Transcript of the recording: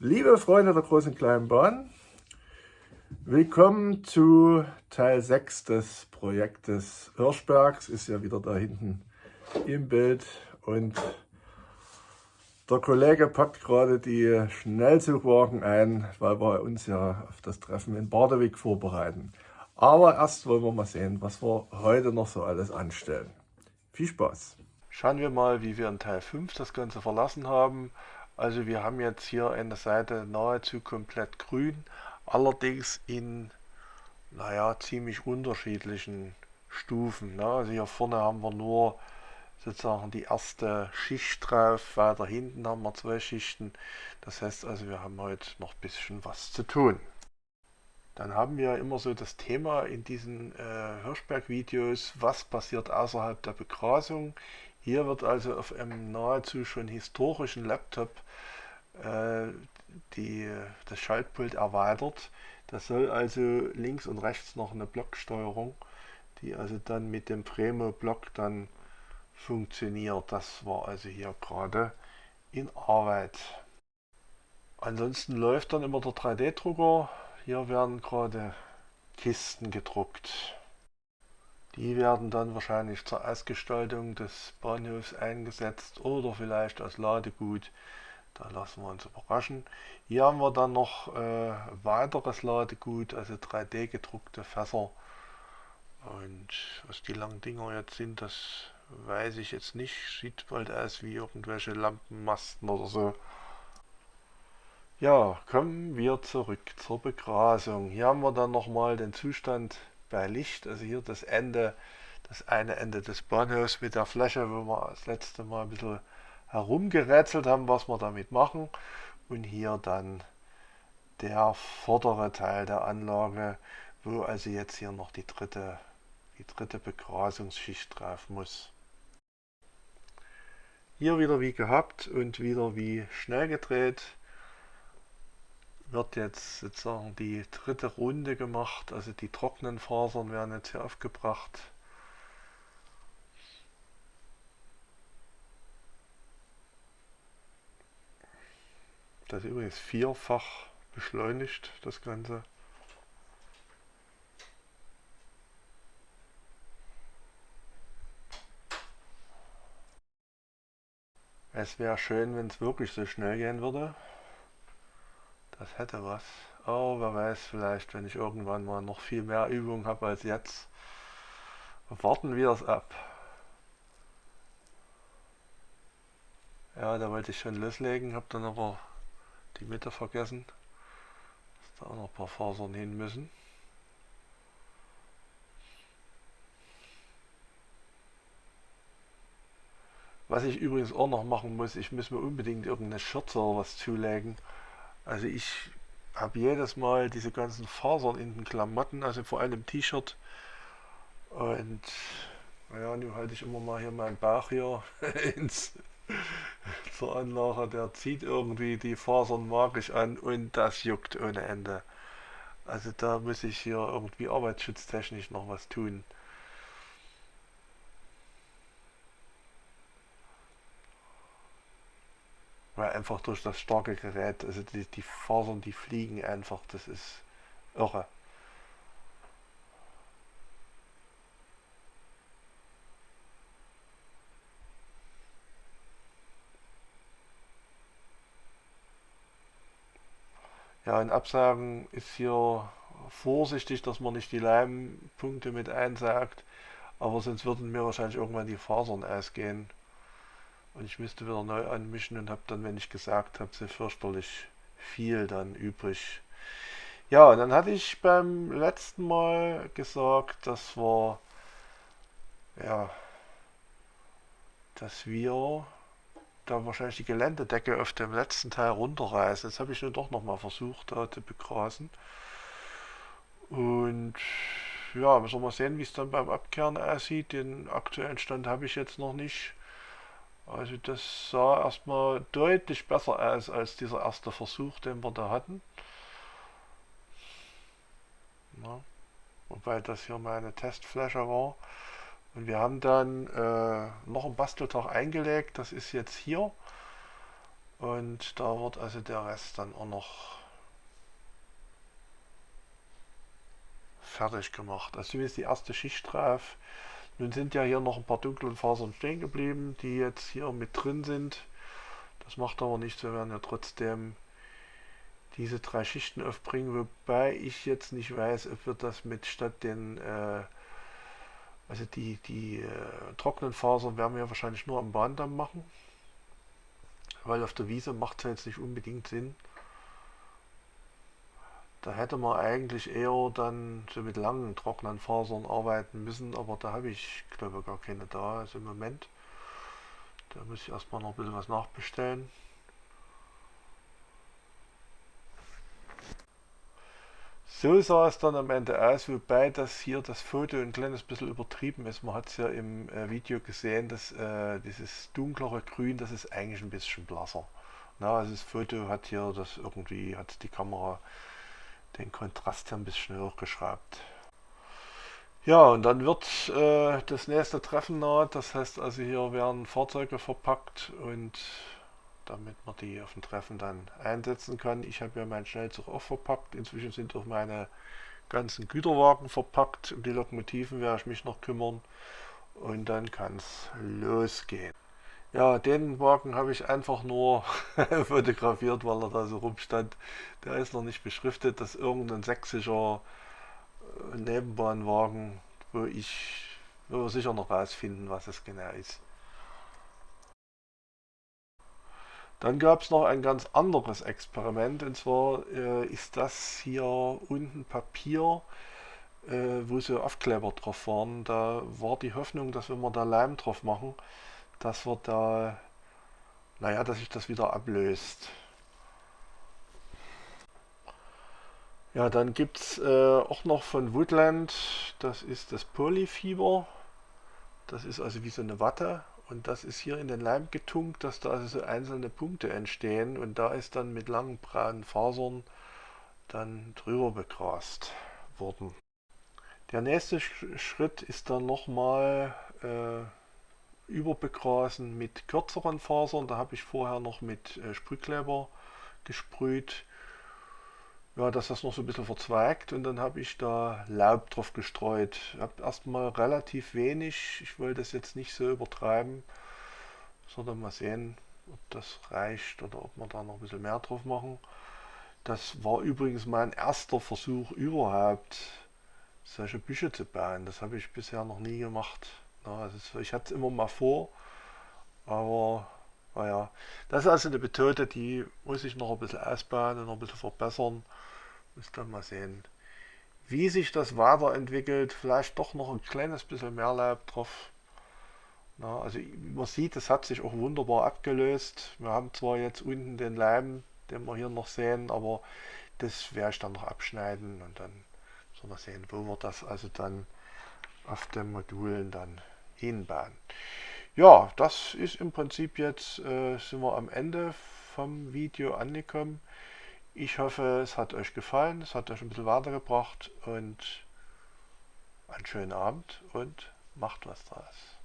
Liebe Freunde der großen kleinen Bahn, willkommen zu Teil 6 des Projektes Hirschbergs. Ist ja wieder da hinten im Bild und der Kollege packt gerade die Schnellzugwagen ein, weil wir uns ja auf das Treffen in Badewig vorbereiten. Aber erst wollen wir mal sehen, was wir heute noch so alles anstellen. Viel Spaß! Schauen wir mal, wie wir in Teil 5 das Ganze verlassen haben. Also wir haben jetzt hier eine Seite nahezu komplett grün, allerdings in naja, ziemlich unterschiedlichen Stufen. Ne? Also hier vorne haben wir nur sozusagen die erste Schicht drauf, weiter hinten haben wir zwei Schichten. Das heißt also, wir haben heute noch ein bisschen was zu tun. Dann haben wir immer so das Thema in diesen äh, Hirschberg-Videos, was passiert außerhalb der Begrasung. Hier wird also auf einem nahezu schon historischen Laptop äh, die, das Schaltpult erweitert. Das soll also links und rechts noch eine Blocksteuerung, die also dann mit dem Premo-Block dann funktioniert. Das war also hier gerade in Arbeit. Ansonsten läuft dann immer der 3D-Drucker. Hier werden gerade Kisten gedruckt. Die werden dann wahrscheinlich zur Ausgestaltung des Bahnhofs eingesetzt oder vielleicht als Ladegut. Da lassen wir uns überraschen. Hier haben wir dann noch äh, weiteres Ladegut, also 3D gedruckte Fässer. Und was die langen Dinger jetzt sind, das weiß ich jetzt nicht. Sieht bald aus wie irgendwelche Lampenmasten oder so. Ja, kommen wir zurück zur Begrasung. Hier haben wir dann nochmal den Zustand bei Licht. Also hier das Ende, das eine Ende des Bahnhofs mit der Fläche, wo wir das letzte Mal ein bisschen herumgerätselt haben, was wir damit machen. Und hier dann der vordere Teil der Anlage, wo also jetzt hier noch die dritte, die dritte Begrasungsschicht drauf muss. Hier wieder wie gehabt und wieder wie schnell gedreht wird jetzt sozusagen die dritte Runde gemacht, also die trockenen Fasern werden jetzt hier aufgebracht. Das ist übrigens vierfach beschleunigt, das Ganze. Es wäre schön, wenn es wirklich so schnell gehen würde. Das hätte was. Oh, wer weiß, vielleicht, wenn ich irgendwann mal noch viel mehr Übung habe als jetzt. Warten wir es ab. Ja, da wollte ich schon loslegen, habe dann aber die Mitte vergessen, dass da auch noch ein paar Fasern hin müssen. Was ich übrigens auch noch machen muss, ich muss mir unbedingt irgendeine Schürze oder was zulegen. Also ich habe jedes Mal diese ganzen Fasern in den Klamotten, also vor allem im T-Shirt. Und naja, nun halte ich immer mal hier meinen Bauch hier ins, zur Anlage, der zieht irgendwie die Fasern magisch an und das juckt ohne Ende. Also da muss ich hier irgendwie arbeitsschutztechnisch noch was tun. Weil einfach durch das starke Gerät, also die, die Fasern, die fliegen einfach, das ist irre. Ja, in Absagen ist hier vorsichtig, dass man nicht die Leimpunkte mit einsagt, aber sonst würden mir wahrscheinlich irgendwann die Fasern ausgehen. Und ich müsste wieder neu anmischen und habe dann, wenn ich gesagt habe, sehr fürchterlich viel dann übrig. Ja, und dann hatte ich beim letzten Mal gesagt, dass wir, ja, dass wir da wahrscheinlich die Geländedecke auf dem letzten Teil runterreißen. Jetzt habe ich nur doch nochmal versucht, da zu begrasen. Und ja, müssen wir mal sehen, wie es dann beim Abkehren aussieht. Den aktuellen Stand habe ich jetzt noch nicht. Also das sah erstmal deutlich besser aus als dieser erste Versuch, den wir da hatten. Na, wobei das hier meine Testfläche war. Und wir haben dann äh, noch einen Basteltag eingelegt, das ist jetzt hier. Und da wird also der Rest dann auch noch fertig gemacht. Also zumindest die erste Schicht drauf. Nun sind ja hier noch ein paar dunkle Fasern stehen geblieben, die jetzt hier mit drin sind. Das macht aber nichts, wir werden ja trotzdem diese drei Schichten aufbringen, wobei ich jetzt nicht weiß, ob wir das mit statt den, äh, also die, die äh, trockenen Fasern werden wir wahrscheinlich nur am Bahndamm machen, weil auf der Wiese macht es jetzt nicht unbedingt Sinn. Da hätte man eigentlich eher dann so mit langen trockenen Fasern arbeiten müssen, aber da habe ich glaube gar keine da, also im Moment. Da muss ich erstmal noch ein bisschen was nachbestellen. So sah es dann am Ende aus, wobei das hier das Foto ein kleines bisschen übertrieben ist. Man hat es ja im äh, Video gesehen, dass äh, dieses dunklere Grün, das ist eigentlich ein bisschen blasser. Na, also das Foto hat hier das irgendwie, hat die Kamera den Kontrast hier ein bisschen hochgeschraubt. Ja, und dann wird äh, das nächste Treffen naht. Das heißt also, hier werden Fahrzeuge verpackt und damit man die auf dem Treffen dann einsetzen kann. Ich habe ja meinen Schnellzug auch verpackt. Inzwischen sind auch meine ganzen Güterwagen verpackt. Um die Lokomotiven werde ich mich noch kümmern. Und dann kann es losgehen. Ja, den Wagen habe ich einfach nur fotografiert, weil er da so rumstand. Der ist noch nicht beschriftet. Das ist irgendein sächsischer äh, Nebenbahnwagen, wo ich wo wir sicher noch rausfinden, was es genau ist. Dann gab es noch ein ganz anderes Experiment und zwar äh, ist das hier unten Papier, äh, wo so Aufkleber drauf waren. Da war die Hoffnung, dass wenn wir da Leim drauf machen, dass wir da, naja, dass sich das wieder ablöst. Ja, dann gibt es äh, auch noch von Woodland, das ist das Polyfiber. Das ist also wie so eine Watte und das ist hier in den Leim getunkt, dass da also so einzelne Punkte entstehen und da ist dann mit langen braunen Fasern dann drüber begrast worden. Der nächste Schritt ist dann nochmal äh, überbegrasen mit kürzeren Fasern. Da habe ich vorher noch mit äh, Sprühkleber gesprüht, ja, dass das noch so ein bisschen verzweigt und dann habe ich da Laub drauf gestreut. Ich habe erstmal relativ wenig, ich wollte das jetzt nicht so übertreiben, sondern mal sehen, ob das reicht oder ob wir da noch ein bisschen mehr drauf machen. Das war übrigens mein erster Versuch überhaupt, solche Büsche zu bauen. Das habe ich bisher noch nie gemacht. Ja, also ich hatte es immer mal vor, aber naja, das ist also eine Methode, die muss ich noch ein bisschen ausbauen und noch ein bisschen verbessern. Muss dann mal sehen, wie sich das weiterentwickelt. Vielleicht doch noch ein kleines bisschen mehr Laub drauf. Na, also man sieht, es hat sich auch wunderbar abgelöst. Wir haben zwar jetzt unten den Leim, den wir hier noch sehen, aber das werde ich dann noch abschneiden und dann soll man sehen, wo wir das also dann auf den Modulen dann hinbauen. Ja, das ist im Prinzip jetzt, äh, sind wir am Ende vom Video angekommen. Ich hoffe, es hat euch gefallen, es hat euch ein bisschen weitergebracht und einen schönen Abend und macht was draus.